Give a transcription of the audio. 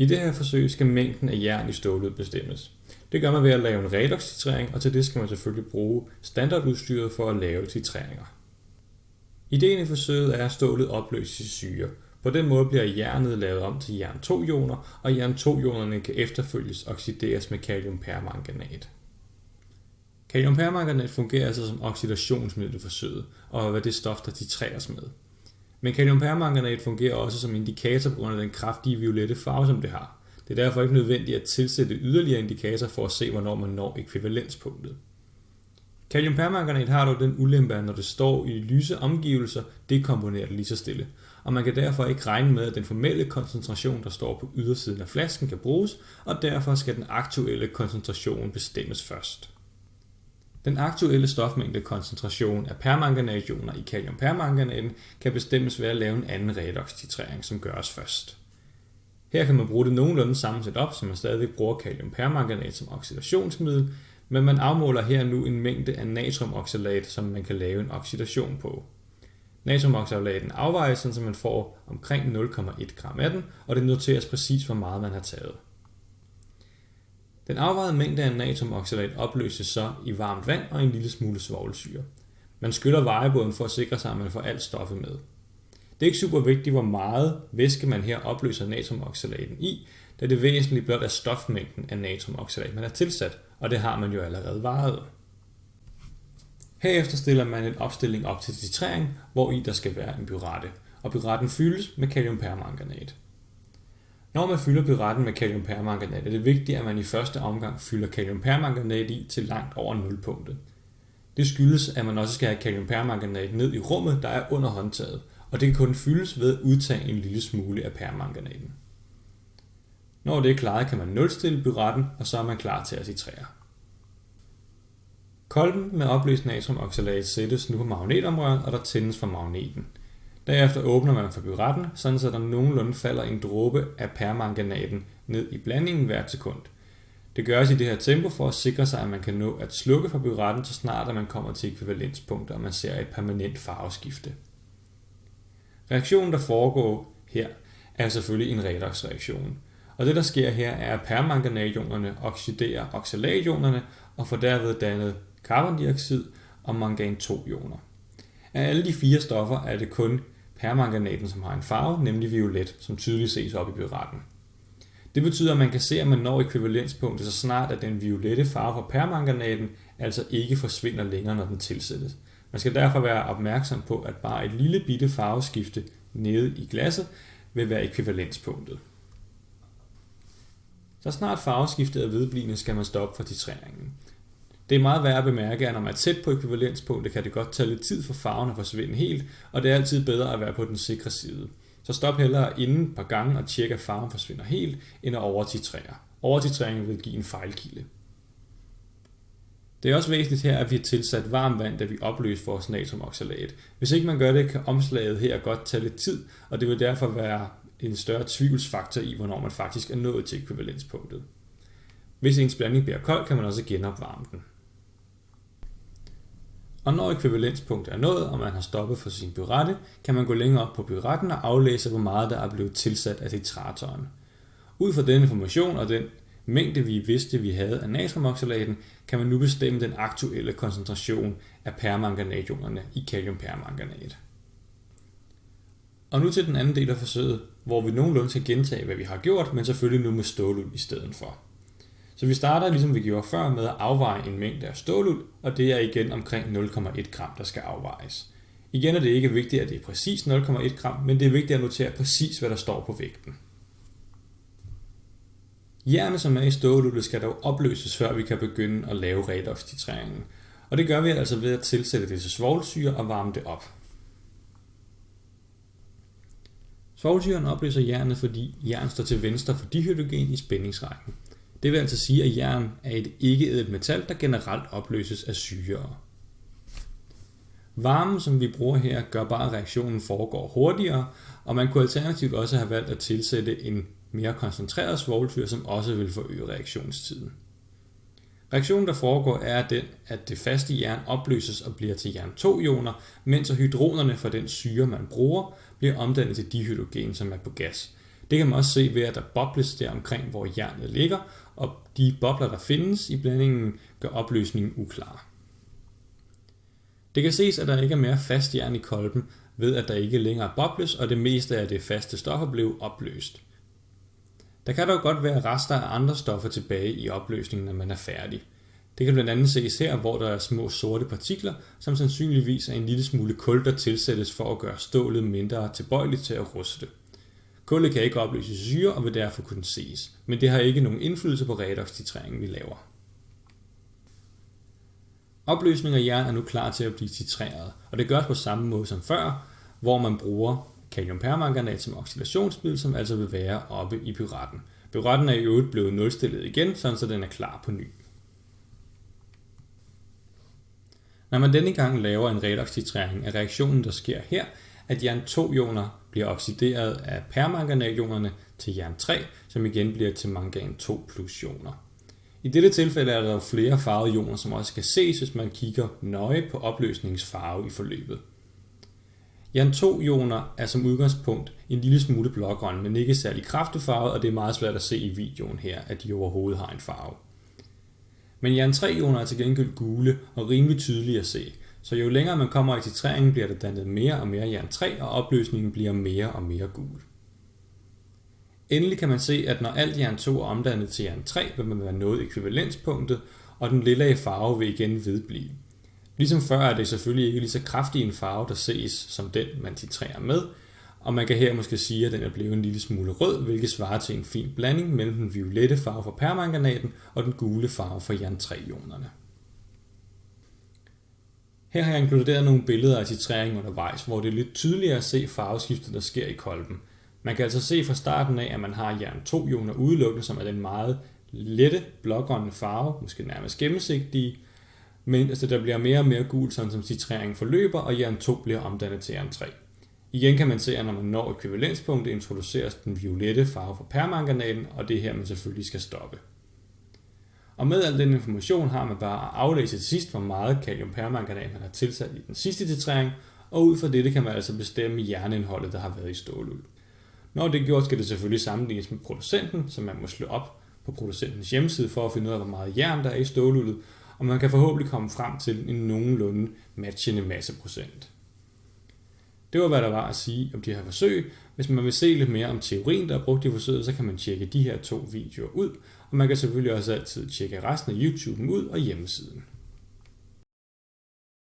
I det her forsøg skal mængden af jern i stålet bestemmes. Det gør man ved at lave en redox-titrering, og til det skal man selvfølgelig bruge standardudstyret for at lave titreringer. Ideen i forsøget er, at stålet opløses i syre. På den måde bliver jernet lavet om til jern 2-ioner, og jern 2-ionerne kan efterfølges oxideres med kaliumpermanganat. Kaliumpermanganat fungerer altså som oxidationsmiddel i forsøget, og er det stof, der titreres med. Men kaliumpermanganat fungerer også som indikator på grund af den kraftige violette farve, som det har. Det er derfor ikke nødvendigt at tilsætte yderligere indikator for at se, hvornår man når ekvivalenspunktet. Kaliumpermanganat har dog den ulempe, at når det står i lyse omgivelser, dekomponerer det lige så stille, og man kan derfor ikke regne med, at den formelle koncentration, der står på ydersiden af flasken, kan bruges, og derfor skal den aktuelle koncentration bestemmes først. Den aktuelle stofmængdekoncentration af permanganationer i kaliumpermanganaten kan bestemmes ved at lave en anden redoxtitrering, som gøres først. Her kan man bruge det nogenlunde samme setup, som man stadig bruger kaliumpermanganat som oxidationsmiddel, men man afmåler her nu en mængde af natriumoxalat, som man kan lave en oxidation på. Natriumoxalaten afvejes, så man får omkring 0,1 gram af den, og det noteres præcis, hvor meget man har taget. Den afvejede mængde af natriumoxalat opløses så i varmt vand og en lille smule svovlsyre. Man skyller vejebåden for at sikre sig, at man får alt stoffet med. Det er ikke super vigtigt, hvor meget væske man her opløser natriumoxalaten i, da det væsentligt blot er stofmængden af natriumoxalat, man har tilsat, og det har man jo allerede varet. Herefter stiller man en opstilling op til titrering, hvor i der skal være en byrette, og byretten fyldes med kaliumpermanganat. Når man fylder byretten med kaliumpermanganat, er det vigtigt, at man i første omgang fylder kaliumpermanganat i til langt over nulpunktet. Det skyldes, at man også skal have kaliumpermanganat ned i rummet, der er under håndtaget, og det kan kun fyldes ved at udtage en lille smule af permanganaten. Når det er klaret, kan man nulstille byretten, og så er man klar til at titrere. Kolben med opløst natriumoxalat sættes nu på magnetomrøret, og der tændes for magneten. Derefter åbner man for byretten, sådan så der nogenlunde falder en dråbe af permanganaten ned i blandingen hvert sekund. Det gøres i det her tempo for at sikre sig, at man kan nå at slukke for byretten, så snart at man kommer til ekvivalenspunktet, og man ser et permanent farveskifte. Reaktionen, der foregår her, er selvfølgelig en redoxreaktion. Og det, der sker her, er, at permanganationerne oxiderer oxalationerne og får derved dannet carbondioxid og mangan 2-ioner. Af alle de fire stoffer er det kun permanganaten, som har en farve, nemlig violet, som tydeligt ses op i byretten. Det betyder, at man kan se, at man når ekvivalenspunktet så snart, at den violette farve fra permanganaten altså ikke forsvinder længere, når den tilsættes. Man skal derfor være opmærksom på, at bare et lille bitte farveskifte nede i glasset vil være ekvivalenspunktet. Så snart farveskiftet er vedblivende, skal man stoppe for titreringen. Det er meget værd at bemærke, at når man er tæt på ekvivalenspunktet, kan det godt tage lidt tid for farven at forsvinde helt, og det er altid bedre at være på den sikre side. Så stop hellere inden et par gange og tjek, at farven forsvinder helt, end at overtitrere. Overtitrering vil give en fejlkilde. Det er også væsentligt her, at vi har tilsat varmt vand, da vi opløser vores natriumoxalat. Hvis ikke man gør det, kan omslaget her godt tage lidt tid, og det vil derfor være en større tvivlsfaktor i, hvornår man faktisk er nået til ekvivalenspunktet. Hvis ens blanding bliver kold, kan man også genopvarme den. Og når ekvivalenspunktet er nået, og man har stoppet for sin byrette, kan man gå længere op på byretten og aflæse, hvor meget der er blevet tilsat af titratoren. Ud fra den information og den mængde, vi vidste, vi havde af natriumoxalaten, kan man nu bestemme den aktuelle koncentration af permanganatjonerne i kaliumpermanganat. Og nu til den anden del af forsøget, hvor vi nogenlunde skal gentage, hvad vi har gjort, men selvfølgelig nu med stålul i stedet for. Så vi starter, ligesom vi gjorde før, med at afveje en mængde af ståluld, og det er igen omkring 0,1 gram, der skal afvejes. Igen er det ikke vigtigt, at det er præcis 0,1 gram, men det er vigtigt at notere præcis, hvad der står på vægten. Jernet, som er i ståluldet, skal dog opløses, før vi kan begynde at lave redox-titreringen. Og det gør vi altså ved at tilsætte det til svovlsyre og varme det op. Svovlsyren opløser jernet, fordi jern står til venstre for dihydrogen i spændingsrækken. Det vil altså sige, at jern er et ikke-ædelt metal, der generelt opløses af syre. Varmen, som vi bruger her, gør bare, at reaktionen foregår hurtigere, og man kunne alternativt også have valgt at tilsætte en mere koncentreret svovlsyre, som også vil forøge reaktionstiden. Reaktionen, der foregår, er den, at det faste jern opløses og bliver til jern 2-ioner, mens hydronerne fra den syre, man bruger, bliver omdannet til dihydrogen, som er på gas. Det kan man også se ved, at der bobles der omkring, hvor jernet ligger, og de bobler, der findes i blandingen, gør opløsningen uklar. Det kan ses, at der ikke er mere fast jern i kolben, ved at der ikke længere bobles, og det meste af det faste stoffer blev opløst. Der kan dog godt være rester af andre stoffer tilbage i opløsningen, når man er færdig. Det kan blandt andet ses her, hvor der er små sorte partikler, som sandsynligvis er en lille smule kul, der tilsættes for at gøre stålet mindre tilbøjeligt til at ruste. Kullet kan ikke opløses i syre og vil derfor kunne ses, men det har ikke nogen indflydelse på redox-titreringen, vi laver. Opløsning af jern er nu klar til at blive titreret, og det gøres på samme måde som før, hvor man bruger kaliumpermanganat som oxidationsmiddel, som altså vil være oppe i pyretten. Pyretten er i øvrigt blevet nulstillet igen, så den er klar på ny. Når man denne gang laver en redox-titrering, er reaktionen, der sker her, at jern 2-ioner bliver oxideret af permanganationerne til jern 3, som igen bliver til mangan 2 plus ioner. I dette tilfælde er der flere farvede ioner, som også kan ses, hvis man kigger nøje på opløsningsfarve i forløbet. Jern 2-ioner er som udgangspunkt en lille smule blågrøn, men ikke særlig kraftig farve, og det er meget svært at se i videoen her, at de overhovedet har en farve. Men jern 3-ioner er til gengæld gule og rimelig tydelige at se, så jo længere man kommer i titreringen, bliver der dannet mere og mere jern 3, og opløsningen bliver mere og mere gul. Endelig kan man se, at når alt jern 2 er omdannet til jern 3, vil man være nået ekvivalenspunktet, og den lilla farve vil igen vedblive. Ligesom før er det selvfølgelig ikke lige så kraftig en farve, der ses som den, man titrerer med, og man kan her måske sige, at den er blevet en lille smule rød, hvilket svarer til en fin blanding mellem den violette farve fra permanganaten og den gule farve fra jern 3-ionerne. Her har jeg inkluderet nogle billeder af titreringen undervejs, hvor det er lidt tydeligere at se farveskiftet, der sker i kolben. Man kan altså se fra starten af, at man har jern 2-ioner udelukkende, som er den meget lette blågrønne farve, måske nærmest gennemsigtige, men altså, der bliver mere og mere gul, sådan som titreringen forløber, og jern 2 bliver omdannet til jern 3. Igen kan man se, at når man når ekvivalenspunktet, introduceres den violette farve fra permanganaten, og det er her, man selvfølgelig skal stoppe. Og med al den information har man bare at aflæse til sidst, hvor meget kaliumpermanganat man har tilsat i den sidste titrering, og ud fra dette kan man altså bestemme jernindholdet, der har været i ståluld. Når det er gjort, skal det selvfølgelig sammenlignes med producenten, så man må slå op på producentens hjemmeside for at finde ud af, hvor meget jern der er i ståluldet, og man kan forhåbentlig komme frem til en nogenlunde matchende masseprocent. Det var, hvad der var at sige om de her forsøg. Hvis man vil se lidt mere om teorien, der er brugt i forsøget, så kan man tjekke de her to videoer ud, og man kan selvfølgelig også altid tjekke resten af YouTube'en ud og hjemmesiden.